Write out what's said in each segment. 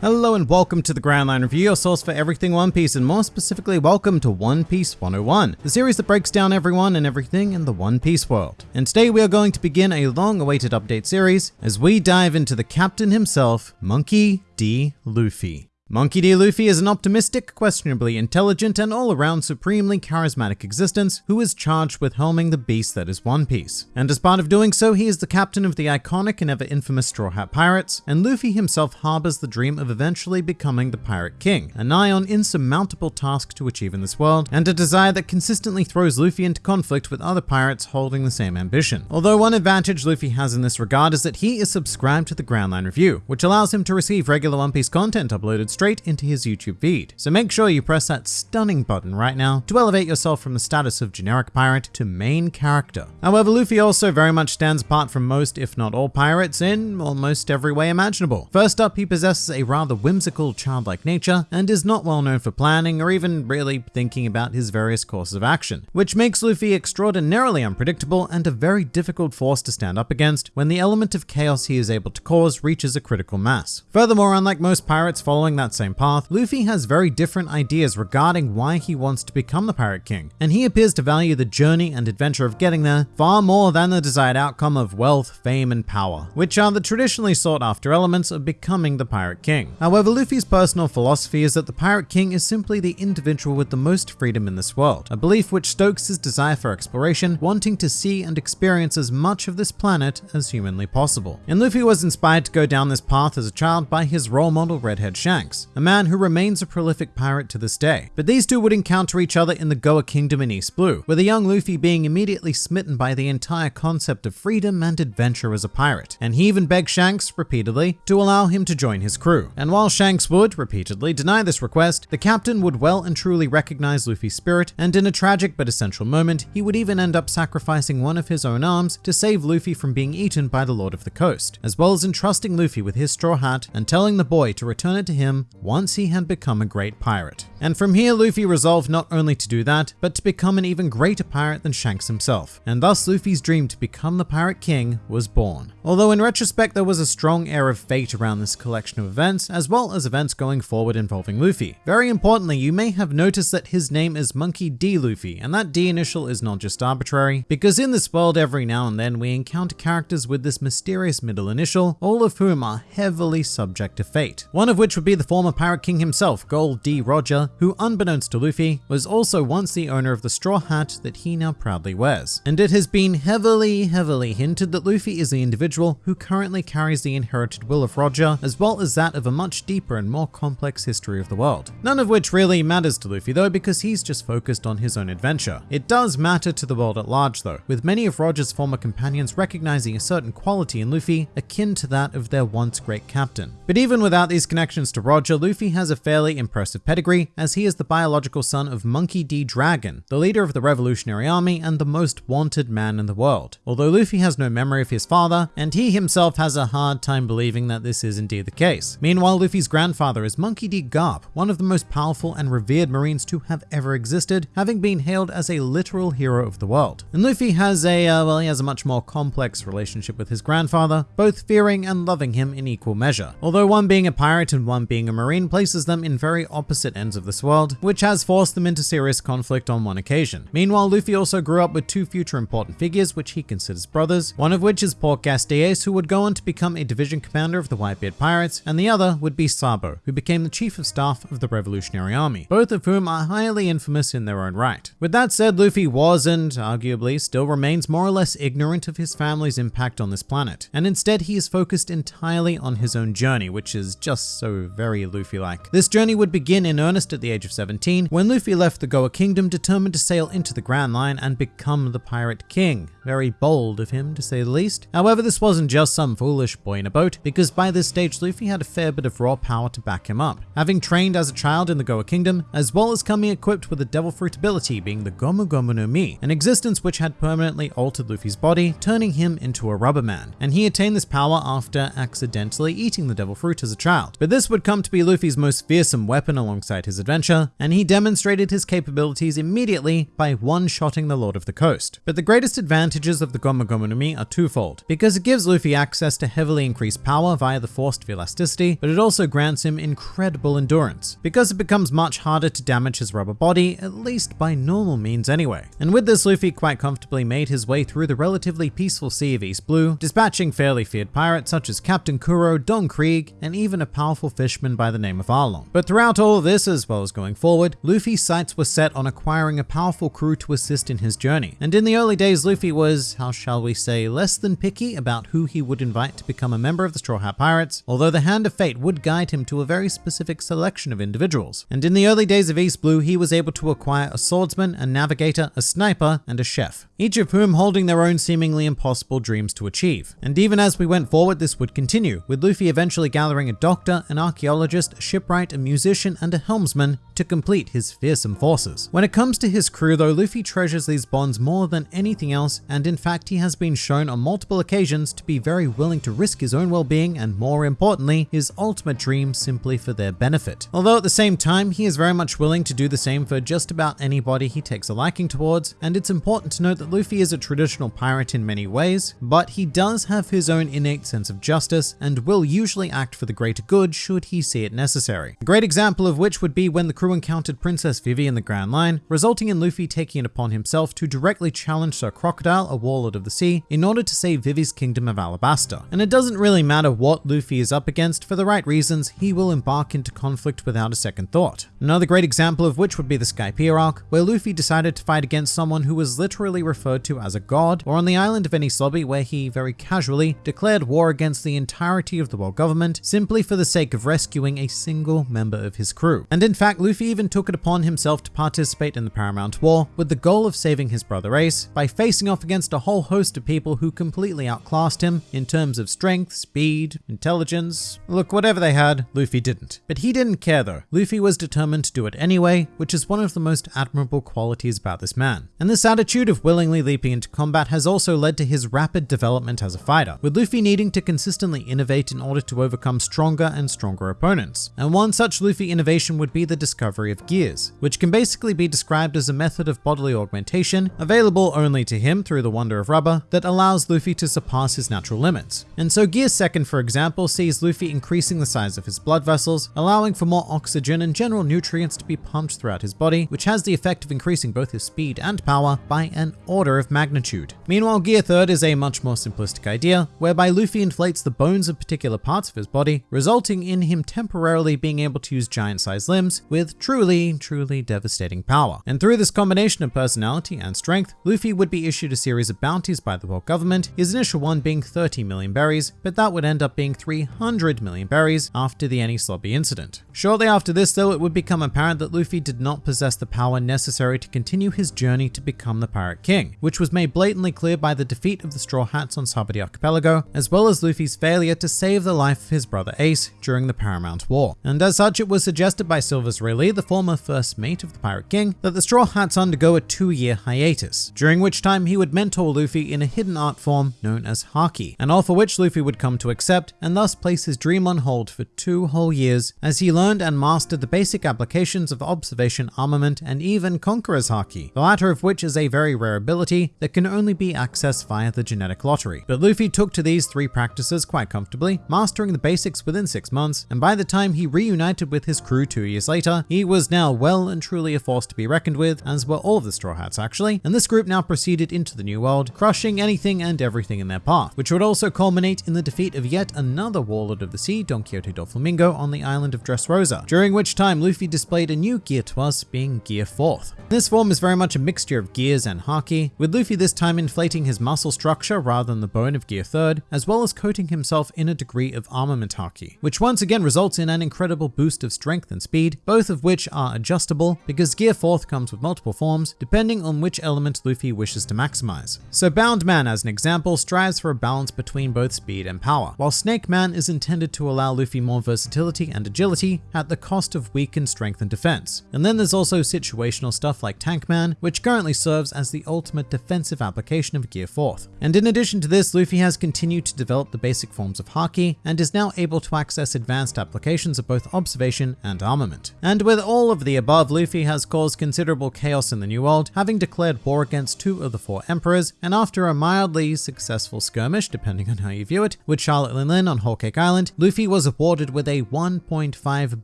Hello and welcome to the Grand Line Review, your source for everything One Piece, and more specifically, welcome to One Piece 101, the series that breaks down everyone and everything in the One Piece world. And today we are going to begin a long awaited update series as we dive into the captain himself, Monkey D. Luffy. Monkey D. Luffy is an optimistic, questionably intelligent, and all-around supremely charismatic existence who is charged with helming the beast that is One Piece. And as part of doing so, he is the captain of the iconic and ever infamous Straw Hat Pirates, and Luffy himself harbors the dream of eventually becoming the Pirate King, a nigh on insurmountable task to achieve in this world, and a desire that consistently throws Luffy into conflict with other pirates holding the same ambition. Although one advantage Luffy has in this regard is that he is subscribed to the Grand Line Review, which allows him to receive regular One Piece content uploaded straight into his YouTube feed. So make sure you press that stunning button right now to elevate yourself from the status of generic pirate to main character. However, Luffy also very much stands apart from most, if not all pirates in almost every way imaginable. First up, he possesses a rather whimsical, childlike nature and is not well known for planning or even really thinking about his various courses of action, which makes Luffy extraordinarily unpredictable and a very difficult force to stand up against when the element of chaos he is able to cause reaches a critical mass. Furthermore, unlike most pirates following that same path, path, Luffy has very different ideas regarding why he wants to become the Pirate King, and he appears to value the journey and adventure of getting there far more than the desired outcome of wealth, fame, and power, which are the traditionally sought after elements of becoming the Pirate King. However, Luffy's personal philosophy is that the Pirate King is simply the individual with the most freedom in this world, a belief which stokes his desire for exploration, wanting to see and experience as much of this planet as humanly possible. And Luffy was inspired to go down this path as a child by his role model Redhead Shanks, a man who remains a prolific pirate to this day. But these two would encounter each other in the Goa Kingdom in East Blue, with the young Luffy being immediately smitten by the entire concept of freedom and adventure as a pirate. And he even begged Shanks repeatedly to allow him to join his crew. And while Shanks would repeatedly deny this request, the captain would well and truly recognize Luffy's spirit, and in a tragic but essential moment, he would even end up sacrificing one of his own arms to save Luffy from being eaten by the Lord of the Coast, as well as entrusting Luffy with his straw hat and telling the boy to return it to him once he had become a great pirate. And from here, Luffy resolved not only to do that, but to become an even greater pirate than Shanks himself. And thus Luffy's dream to become the Pirate King was born. Although in retrospect, there was a strong air of fate around this collection of events, as well as events going forward involving Luffy. Very importantly, you may have noticed that his name is Monkey D. Luffy, and that D initial is not just arbitrary, because in this world every now and then we encounter characters with this mysterious middle initial, all of whom are heavily subject to fate. One of which would be the former Pirate King himself, Gold D. Roger, who unbeknownst to Luffy, was also once the owner of the straw hat that he now proudly wears. And it has been heavily, heavily hinted that Luffy is the individual who currently carries the inherited will of Roger, as well as that of a much deeper and more complex history of the world. None of which really matters to Luffy though, because he's just focused on his own adventure. It does matter to the world at large though, with many of Roger's former companions recognizing a certain quality in Luffy akin to that of their once great captain. But even without these connections to Roger, Luffy has a fairly impressive pedigree, as he is the biological son of Monkey D. Dragon, the leader of the Revolutionary Army and the most wanted man in the world. Although Luffy has no memory of his father, and he himself has a hard time believing that this is indeed the case. Meanwhile, Luffy's grandfather is Monkey D. Garp, one of the most powerful and revered marines to have ever existed, having been hailed as a literal hero of the world. And Luffy has a, uh, well, he has a much more complex relationship with his grandfather, both fearing and loving him in equal measure. Although one being a pirate and one being a marine places them in very opposite ends of this world, which has forced them into serious conflict on one occasion. Meanwhile, Luffy also grew up with two future important figures which he considers brothers, one of which is Portgas who would go on to become a division commander of the Whitebeard Pirates, and the other would be Sabo, who became the chief of staff of the Revolutionary Army, both of whom are highly infamous in their own right. With that said, Luffy was and arguably still remains more or less ignorant of his family's impact on this planet, and instead he is focused entirely on his own journey, which is just so very Luffy-like. This journey would begin in earnest at the age of 17, when Luffy left the Goa Kingdom determined to sail into the Grand Line and become the Pirate King. Very bold of him, to say the least. However, this wasn't just some foolish boy in a boat, because by this stage Luffy had a fair bit of raw power to back him up. Having trained as a child in the Goa Kingdom, as well as coming equipped with a Devil Fruit ability being the Gomu Gomu no Mi, an existence which had permanently altered Luffy's body, turning him into a rubber man. And he attained this power after accidentally eating the Devil Fruit as a child. But this would come to to be Luffy's most fearsome weapon alongside his adventure, and he demonstrated his capabilities immediately by one-shotting the Lord of the Coast. But the greatest advantages of the Gomu Gomu no Mi are twofold, because it gives Luffy access to heavily increased power via the force of elasticity, but it also grants him incredible endurance, because it becomes much harder to damage his rubber body, at least by normal means anyway. And with this, Luffy quite comfortably made his way through the relatively peaceful Sea of East Blue, dispatching fairly feared pirates such as Captain Kuro, Don Krieg, and even a powerful fisherman by the name of Arlong. But throughout all of this, as well as going forward, Luffy's sights were set on acquiring a powerful crew to assist in his journey. And in the early days, Luffy was, how shall we say, less than picky about who he would invite to become a member of the Straw Hat Pirates, although the hand of fate would guide him to a very specific selection of individuals. And in the early days of East Blue, he was able to acquire a swordsman, a navigator, a sniper, and a chef, each of whom holding their own seemingly impossible dreams to achieve. And even as we went forward, this would continue, with Luffy eventually gathering a doctor, an archaeologist, a shipwright, a musician, and a helmsman to complete his fearsome forces. When it comes to his crew though, Luffy treasures these bonds more than anything else, and in fact he has been shown on multiple occasions to be very willing to risk his own well-being and more importantly, his ultimate dream simply for their benefit. Although at the same time, he is very much willing to do the same for just about anybody he takes a liking towards, and it's important to note that Luffy is a traditional pirate in many ways, but he does have his own innate sense of justice and will usually act for the greater good should he see it necessary. A great example of which would be when the crew encountered Princess Vivi in the Grand Line, resulting in Luffy taking it upon himself to directly challenge Sir Crocodile, a warlord of the sea, in order to save Vivi's kingdom of Alabasta. And it doesn't really matter what Luffy is up against, for the right reasons, he will embark into conflict without a second thought. Another great example of which would be the Skypiea arc, where Luffy decided to fight against someone who was literally referred to as a god, or on the island of Enies Lobby where he very casually declared war against the entirety of the world government simply for the sake of rescuing a single member of his crew. And in fact, Luffy even took it upon himself to participate in the Paramount War with the goal of saving his brother Ace by facing off against a whole host of people who completely outclassed him in terms of strength, speed, intelligence. Look, whatever they had, Luffy didn't. But he didn't care though. Luffy was determined to do it anyway, which is one of the most admirable qualities about this man. And this attitude of willingly leaping into combat has also led to his rapid development as a fighter, with Luffy needing to consistently innovate in order to overcome stronger and stronger opponents. And one such Luffy innovation would be the discovery of gears, which can basically be described as a method of bodily augmentation available only to him through the wonder of rubber that allows Luffy to surpass his natural limits. And so Gear Second, for example, sees Luffy increasing the size of his blood vessels, allowing for more oxygen and general nutrients to be pumped throughout his body, which has the effect of increasing both his speed and power by an order of magnitude. Meanwhile, Gear Third is a much more simplistic idea, whereby Luffy inflates the bones of particular parts of his body, resulting in him temporarily being able to use giant-sized limbs with truly, truly devastating power. And through this combination of personality and strength, Luffy would be issued a series of bounties by the world government, his initial one being 30 million berries, but that would end up being 300 million berries after the Enies Lobby incident. Shortly after this though, it would become apparent that Luffy did not possess the power necessary to continue his journey to become the Pirate King, which was made blatantly clear by the defeat of the Straw Hats on Sabaody Archipelago, as well as Luffy's failure to save the life of his brother Ace during the Paramount War. And as such, it was suggested by Silvers The former first mate of the Pirate King, that the Straw Hats undergo a two-year hiatus, during which time he would mentor Luffy in a hidden art form known as Haki, an offer which Luffy would come to accept and thus place his dream on hold for two whole years as he learned and mastered the basic applications of observation armament and even Conqueror's Haki, the latter of which is a very rare ability that can only be accessed via the genetic lottery. But Luffy took to these three practices quite comfortably, mastering the basics within six months, and by the time he reunited with his crew two years later, he was now well and truly a force to be reckoned with, as were all of the Straw Hats actually, and this group now proceeded into the New World, crushing anything and everything in their path, which would also culminate in the defeat of yet another Warlord of the Sea, Don Quixote Doflamingo, on the island of Dressrosa, during which time Luffy displayed a new gear to us, being Gear 4th. This form is very much a mixture of gears and haki, with Luffy this time inflating his muscle structure rather than the bone of Gear 3rd, as well as coating himself in a degree of armament haki, which once again results in an incredible boost of strength and speed, both of of which are adjustable because Gear 4th comes with multiple forms depending on which element Luffy wishes to maximize. So Bound Man as an example strives for a balance between both speed and power, while Snake Man is intended to allow Luffy more versatility and agility at the cost of weakened strength and defense. And then there's also situational stuff like Tank Man, which currently serves as the ultimate defensive application of Gear 4th. And in addition to this, Luffy has continued to develop the basic forms of Haki and is now able to access advanced applications of both observation and armament. And with all of the above, Luffy has caused considerable chaos in the New World, having declared war against two of the four emperors, and after a mildly successful skirmish, depending on how you view it, with Charlotte Lin on Whole Cake Island, Luffy was awarded with a 1.5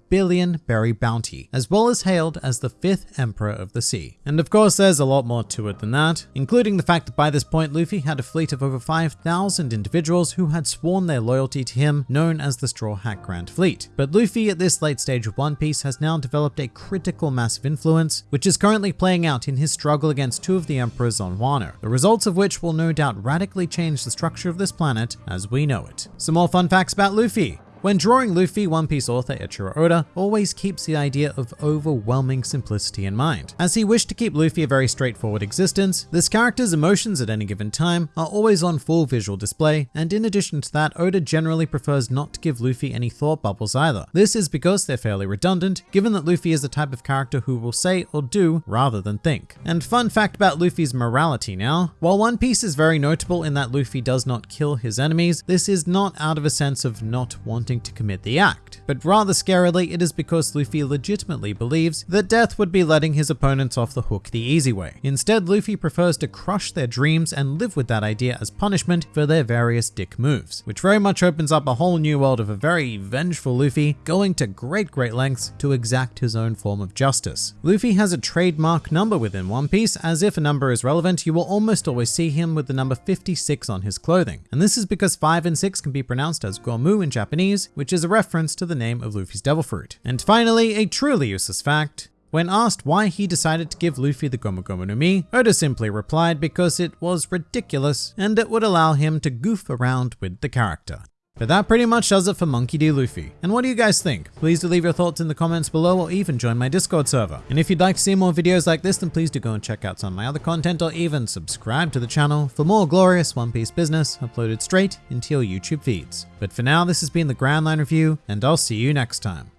billion berry bounty, as well as hailed as the fifth emperor of the sea. And of course, there's a lot more to it than that, including the fact that by this point, Luffy had a fleet of over 5,000 individuals who had sworn their loyalty to him, known as the Straw Hat Grand Fleet. But Luffy at this late stage of One Piece has now developed a critical mass of influence, which is currently playing out in his struggle against two of the emperors on Wano, the results of which will no doubt radically change the structure of this planet as we know it. Some more fun facts about Luffy. When drawing Luffy, One Piece author Eiichiro Oda always keeps the idea of overwhelming simplicity in mind. As he wished to keep Luffy a very straightforward existence, this character's emotions at any given time are always on full visual display, and in addition to that, Oda generally prefers not to give Luffy any thought bubbles either. This is because they're fairly redundant, given that Luffy is the type of character who will say or do rather than think. And fun fact about Luffy's morality now, while One Piece is very notable in that Luffy does not kill his enemies, this is not out of a sense of not wanting to commit the act. But rather scarily, it is because Luffy legitimately believes that death would be letting his opponents off the hook the easy way. Instead, Luffy prefers to crush their dreams and live with that idea as punishment for their various dick moves, which very much opens up a whole new world of a very vengeful Luffy going to great great lengths to exact his own form of justice. Luffy has a trademark number within One Piece, as if a number is relevant, you will almost always see him with the number 56 on his clothing. And this is because 5 and 6 can be pronounced as Gomu in Japanese, which is a reference to the name of Luffy's devil fruit. And finally, a truly useless fact, when asked why he decided to give Luffy the Gomu Gomu no Mi, Oda simply replied because it was ridiculous and it would allow him to goof around with the character. But that pretty much does it for Monkey D. Luffy. And what do you guys think? Please do leave your thoughts in the comments below or even join my Discord server. And if you'd like to see more videos like this, then please do go and check out some of my other content or even subscribe to the channel for more glorious One Piece business uploaded straight into your YouTube feeds. But for now, this has been the Grand Line Review, and I'll see you next time.